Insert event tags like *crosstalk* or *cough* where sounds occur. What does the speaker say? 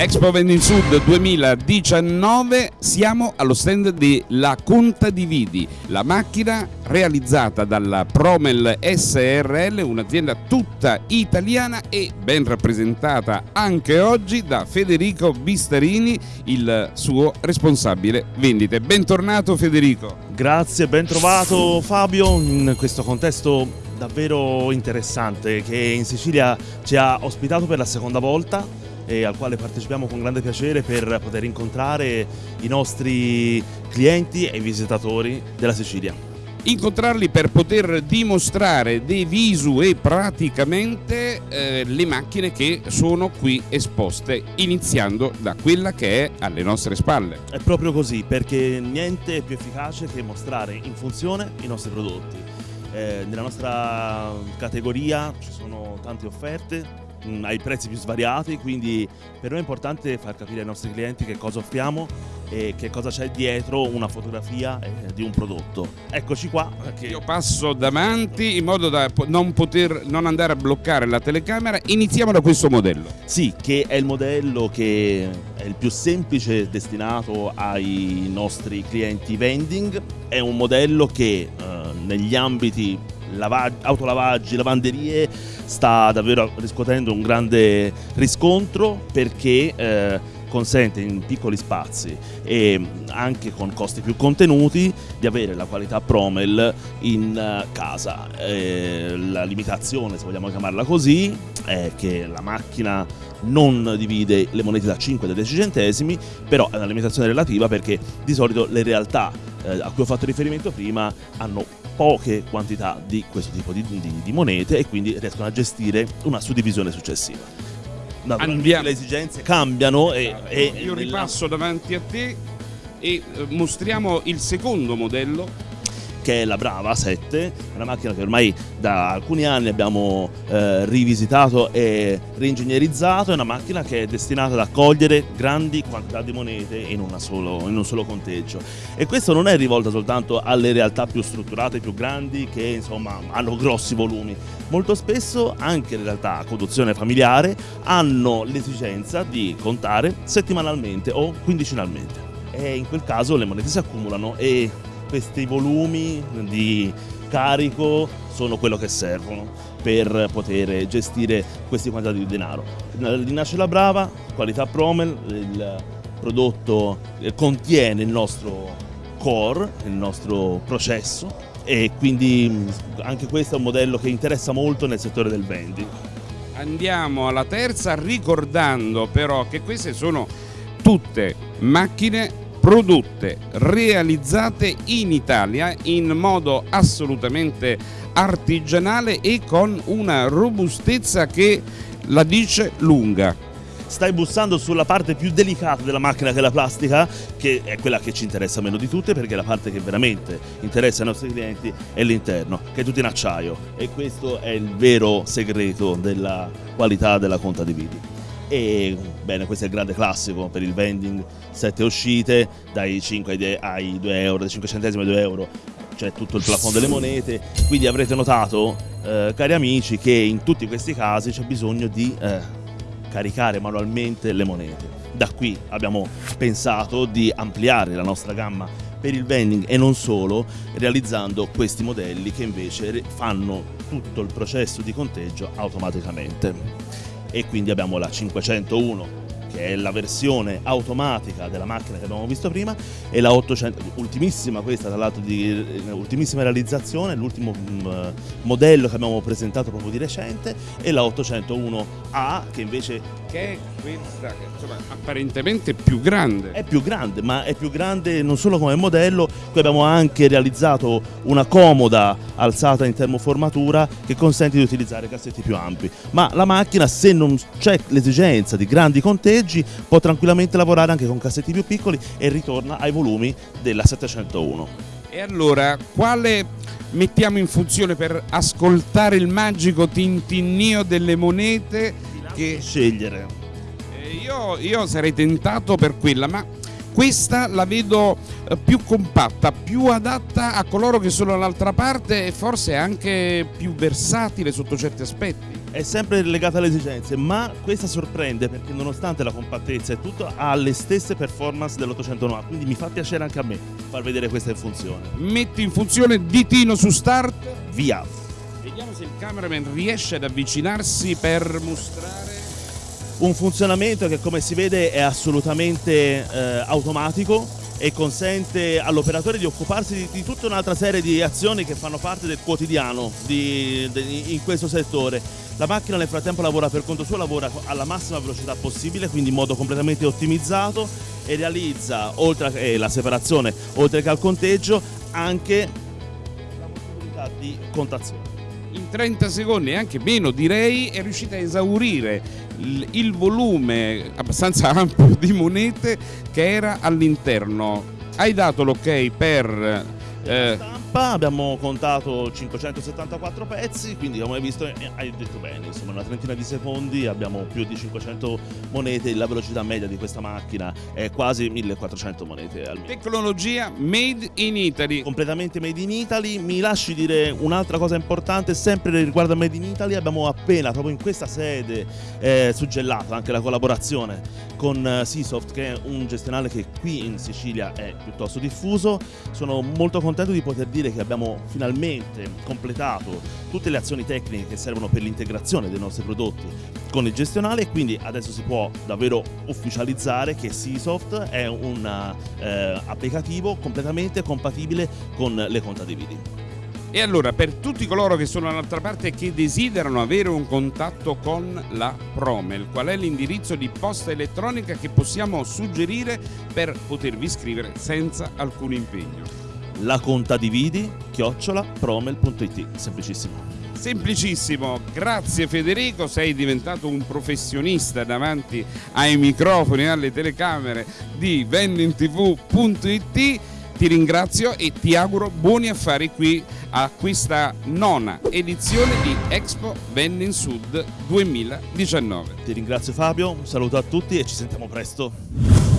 Expo Vending Sud 2019 siamo allo stand della Conta di Vidi, la macchina realizzata dalla Promel SRL, un'azienda tutta italiana e ben rappresentata anche oggi da Federico Bistarini, il suo responsabile vendite. Bentornato Federico. Grazie, ben trovato Fabio in questo contesto davvero interessante che in Sicilia ci ha ospitato per la seconda volta e al quale partecipiamo con grande piacere per poter incontrare i nostri clienti e i visitatori della Sicilia. Incontrarli per poter dimostrare de visu e praticamente eh, le macchine che sono qui esposte, iniziando da quella che è alle nostre spalle. È proprio così, perché niente è più efficace che mostrare in funzione i nostri prodotti. Eh, nella nostra categoria ci sono tante offerte, mh, ai prezzi più svariati, quindi per noi è importante far capire ai nostri clienti che cosa offriamo e che cosa c'è dietro una fotografia eh, di un prodotto. Eccoci qua. Che... Io passo davanti in modo da non poter non andare a bloccare la telecamera. Iniziamo da questo modello. Sì, che è il modello che è il più semplice destinato ai nostri clienti vending. È un modello che eh, negli ambiti autolavaggi, lavanderie sta davvero riscuotendo un grande riscontro perché eh, consente in piccoli spazi e anche con costi più contenuti di avere la qualità Promel in eh, casa. Eh, la limitazione, se vogliamo chiamarla così, è che la macchina non divide le monete da 5 e da 10 centesimi, però è una limitazione relativa perché di solito le realtà eh, a cui ho fatto riferimento prima hanno poche quantità di questo tipo di, di, di monete e quindi riescono a gestire una suddivisione successiva. Andiamo. Le esigenze cambiano e, e io ripasso davanti a te e eh, mostriamo il secondo modello che è la Brava 7, una macchina che ormai da alcuni anni abbiamo eh, rivisitato e reingegnerizzato, è una macchina che è destinata ad accogliere grandi quantità di monete in, solo, in un solo conteggio. E questo non è rivolto soltanto alle realtà più strutturate, più grandi che insomma hanno grossi volumi, molto spesso anche le realtà a conduzione familiare hanno l'esigenza di contare settimanalmente o quindicinalmente. E in quel caso le monete si accumulano e questi volumi di carico sono quello che servono per poter gestire questi quantitati di denaro. Di Nasce la Brava, qualità Promel, il prodotto contiene il nostro core, il nostro processo e quindi anche questo è un modello che interessa molto nel settore del vending. Andiamo alla terza ricordando però che queste sono tutte macchine prodotte, realizzate in Italia in modo assolutamente artigianale e con una robustezza che la dice lunga. Stai bussando sulla parte più delicata della macchina che è la plastica, che è quella che ci interessa meno di tutte perché la parte che veramente interessa ai nostri clienti è l'interno, che è tutto in acciaio e questo è il vero segreto della qualità della conta di vidi e bene questo è il grande classico per il vending. 7 uscite dai 5 ai 2 euro dai 5 centesimi ai 2 euro. C'è tutto il plafond delle monete. Quindi avrete notato eh, cari amici che in tutti questi casi c'è bisogno di eh, caricare manualmente le monete. Da qui abbiamo pensato di ampliare la nostra gamma per il vending e non solo realizzando questi modelli che invece fanno tutto il processo di conteggio automaticamente e quindi abbiamo la 501 che è la versione automatica della macchina che abbiamo visto prima e la 800, ultimissima questa tra l'altro di ultimissima realizzazione, l'ultimo mm, modello che abbiamo presentato proprio di recente e la 801A che invece che è questa che insomma, apparentemente più grande. È più grande, ma è più grande non solo come modello, qui abbiamo anche realizzato una comoda alzata in termoformatura che consente di utilizzare cassetti più ampi. Ma la macchina, se non c'è l'esigenza di grandi conteggi, può tranquillamente lavorare anche con cassetti più piccoli e ritorna ai volumi della 701. E allora, quale mettiamo in funzione per ascoltare il magico tintinnio delle monete che scegliere. Eh, io, io sarei tentato per quella, ma questa la vedo eh, più compatta, più adatta a coloro che sono dall'altra parte e forse anche più versatile sotto certi aspetti. È sempre legata alle esigenze, ma questa sorprende perché nonostante la compattezza e tutto ha le stesse performance dell'809, quindi mi fa piacere anche a me far vedere questa in funzione. Metti in funzione ditino su start. Via! Vediamo se il cameraman riesce ad avvicinarsi per mostrare un funzionamento che come si vede è assolutamente eh, automatico e consente all'operatore di occuparsi di, di, tutta un'altra serie di azioni che fanno parte del quotidiano di, di, in questo settore. La macchina nel frattempo lavora per conto suo, lavora alla massima velocità possibile, quindi in modo completamente ottimizzato e realizza, oltre a eh, separazione, oltre che al conteggio, anche la possibilità di contazione. In 30 secondi, anche meno direi, è riuscita a esaurire il volume abbastanza *laughs* ampio di monete che era all'interno. Hai dato l'ok per... Eh, stampa abbiamo contato 574 pezzi, quindi come hai visto eh, hai detto bene, insomma una trentina di secondi abbiamo più di 500 monete, la velocità media di questa macchina è quasi 1400 monete al minuto. Tecnologia made in Italy. Completamente made in Italy, mi lasci dire un'altra cosa importante, sempre riguardo a made in Italy, abbiamo appena proprio in questa sede eh, suggellato anche la collaborazione con eh, Seasoft che è un gestionale che qui in Sicilia è piuttosto diffuso, sono molto contento di poter dire dire che abbiamo finalmente completato tutte le azioni tecniche che servono per l'integrazione dei nostri prodotti con il gestionale e quindi adesso si può davvero ufficializzare che Seasoft è un eh, applicativo completamente compatibile con le contadividi. E allora, per tutti coloro che sono dall'altra parte e che desiderano avere un contatto con la Promel, qual è l'indirizzo di posta elettronica che possiamo suggerire per potervi scrivere senza alcun impegno? La contadividi chiocciola promel.it semplicissimo Semplicissimo, grazie Federico, sei diventato un professionista davanti ai microfoni e alle telecamere di vendingtv.it. Ti ringrazio e ti auguro buoni affari qui a questa nona edizione di Expo Vending Sud 2019. Ti ringrazio Fabio, un saluto a tutti e ci sentiamo presto.